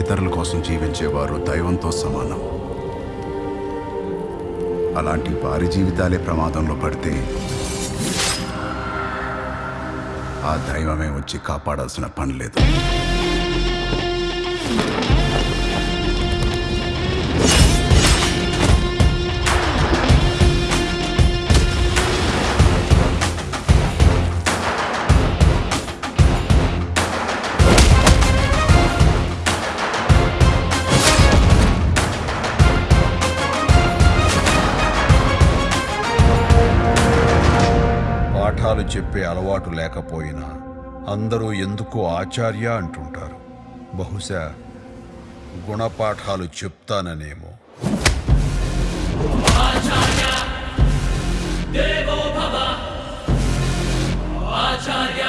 ఇతరుల కోసం జీవించేవారు దైవంతో సమానం. అలాంటి వారి జీవితాలే ప్రమాదంలో పడితే ఆ దైవమే వచ్చి కాపాడాల్సిన పని లేదు. పాఠాలు చెప్పే అలవాటు లేకపోయినా అందరూ ఎందుకో ఆచార్య అంటుంటారు? బహుశా గుణపాఠాలు చెప్తాననేమో. ఆచార్య!